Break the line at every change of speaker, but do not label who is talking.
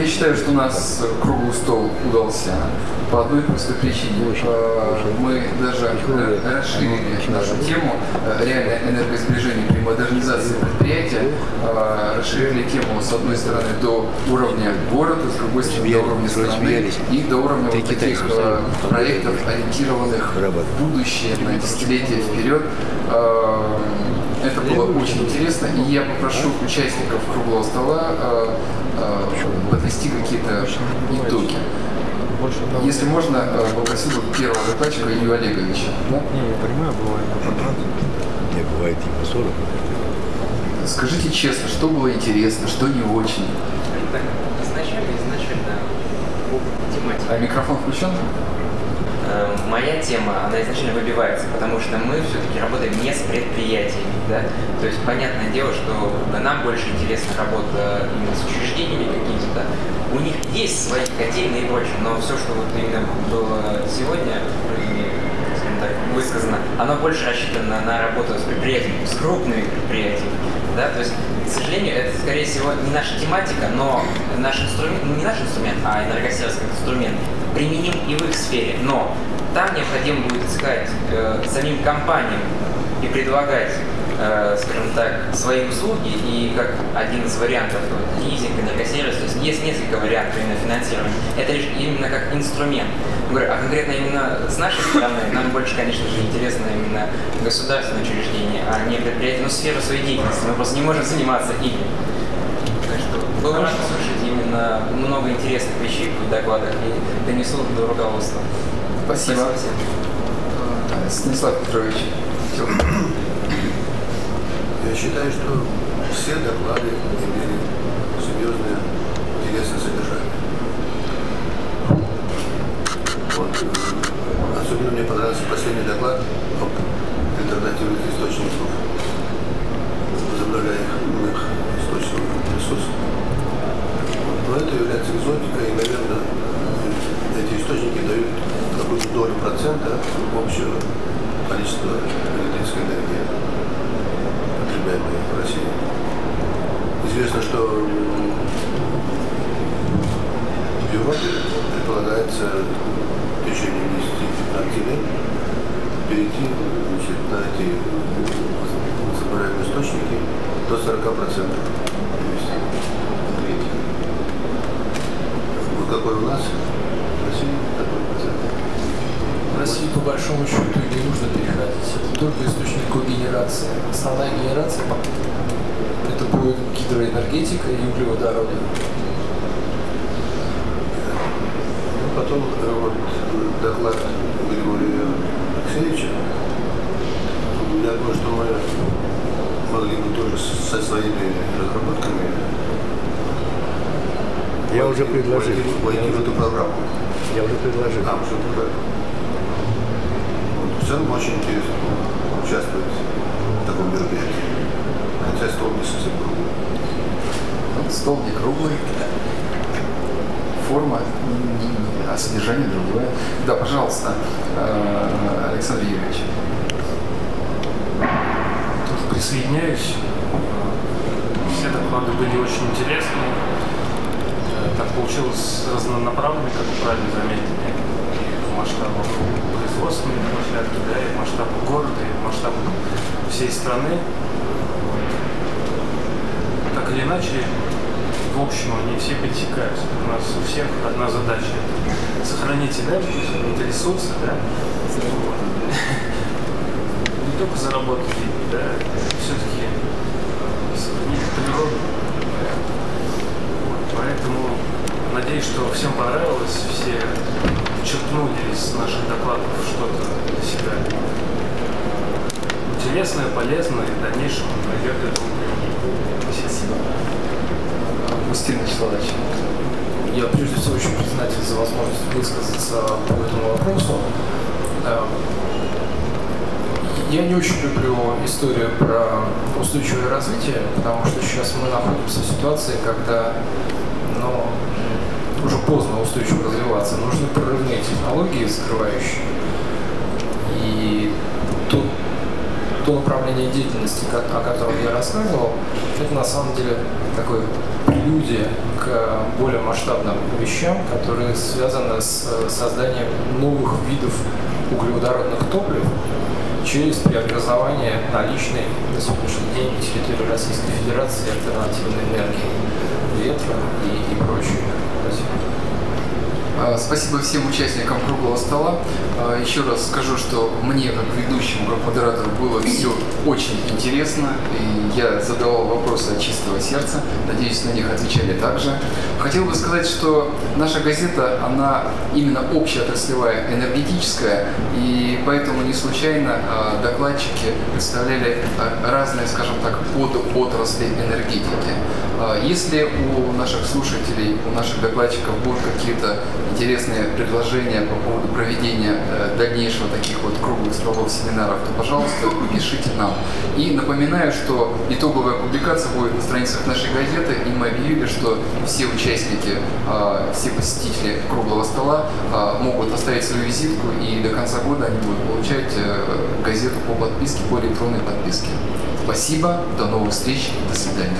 Я считаю, что у нас круглый стол удался по одной простой причине. Э, Мы даже расширили нашу тему э, реальное энергосбережение при модернизации предприятия, э, расширили тему с одной стороны до уровня города, с другой стороны до уровня страны и до уровня вот таких э, проектов, ориентированных в будущее, на десятилетия вперед. Было очень интересно, и я попрошу участников круглого стола э, э, подвести какие-то итоги. Если можно, э, попросил бы первого докладчика Илью Олеговича. Да?
Не, я понимаю, бывает по контракту.
Не, бывает и по 40.
Скажите честно, что было интересно, что не очень.
Так, изначально, изначально по тематике.
А микрофон включен?
Э, Моя тема, она изначально выбивается, потому что мы все-таки работаем не с предприятиями, да, то есть понятное дело, что нам больше интересна работа именно с учреждениями какими-то, у них есть свои котельные и прочее, но все, что вот именно было сегодня, скажем так, высказано, оно больше рассчитано на работу с предприятиями, с крупными предприятиями, да, то есть, к сожалению, это, скорее всего, не наша тематика, но наш инструмент, ну, не наш инструмент, а энергосервис как инструмент, применим и в их сфере, но там необходимо будет искать э, самим компаниям и предлагать, э, скажем так, свои услуги и как один из вариантов вот, лизинг, энергосервис, то есть есть несколько вариантов именно финансирования. Это лишь именно как инструмент. Говорю, а конкретно именно с нашей стороны нам больше, конечно же, интересно именно государственное учреждение, а не предприятие, ну, сфера своей деятельности. Мы просто не можем заниматься ими. Так что был рад услышать именно много интересных вещей в докладах и донесу до руководства.
Спасибо. Э, Станислав Петрович.
Я считаю, что все доклады имели серьезное интересное содержание. Вот. Особенно мне понравился последний доклад об альтернативных источниках возобновляемых источников ресурсов. Но это является экзотикой, и, наверное, эти источники дают какую-то долю процента общего количества электрической энергии потребляемой в России. Известно, что в Европе предполагается в течение 10-15 лет перейти значит, на эти возобновляемые источники до 40% вывести. Вот какой у нас в России такой процент.
В России по большому счету и не нужно переходить. Это только источник когенерации. Основная генерация это будет гидроэнергетика и углеводороды.
Ну, потом вот доклад Григория Алексеевича. Я думаю, что мы могли бы тоже со своими разработками
Я уже
войти-
предложил.
войти, войти в эту программу.
Я уже предложил.
А, уже программу. Вот, в целом очень интересно участвовать в таком мероприятии. Хотя стол не совсем круглый.
Вот Стол не круглый. Форма, а содержание другое. Да, пожалуйста, э, Александр Юрьевич.
Тоже присоединяюсь. Все доклады были очень интересны. Э, Так получилось разнонаправленно, как вы правильно заметили, в масштабах производственной площадки, да, и в масштабах города, и в масштабах всей страны. Так или иначе, в общем, они все пересекаются. У нас у всех одна задача – сохранить энергию, сохранить ресурсы, да, не только заработать деньги, да, все-таки сохранить природу. Поэтому надеюсь, что всем понравилось, все подчеркнули из наших докладов что-то для себя интересное, полезное и в дальнейшем найдет этому применение.
Спасибо. Августин Вячеславович.
Я прежде всего очень признателен за возможность высказаться по этому вопросу. Э, Я не очень люблю историю про устойчивое развитие, потому что сейчас мы находимся в ситуации, когда ну, уже поздно устойчиво развиваться. Нужны прорывные технологии, скрывающие. И тут то направление деятельности, о котором я рассказывал, это на самом деле такой прелюдия к более масштабным вещам, которые связаны с э, созданием новых видов углеводородных топлив через преобразование наличной на сегодняшний день территории Российской Федерации альтернативной энергии, ветра и, и прочее. Спасибо.
А, Спасибо всем участникам круглого стола. А, Еще раз скажу, что мне, как ведущему, как было все очень интересно. И я задавал вопросы от чистого сердца. Надеюсь, на них отвечали также. Хотел бы сказать, что наша газета, она именно общеотраслевая, энергетическая. И поэтому не случайно а, докладчики представляли разные, скажем так, подотрасли энергетики. Если у наших слушателей, у наших докладчиков будут какие-то интересные предложения по поводу проведения э, дальнейшего таких вот круглых столов семинаров, то, пожалуйста, пишите нам. И напоминаю, что итоговая публикация будет на страницах нашей газеты, и мы объявили, что все участники, э, все посетители круглого стола э, могут оставить свою визитку, и до конца года они будут получать э, газету по подписке, по электронной подписке. Спасибо, до новых встреч, до свидания.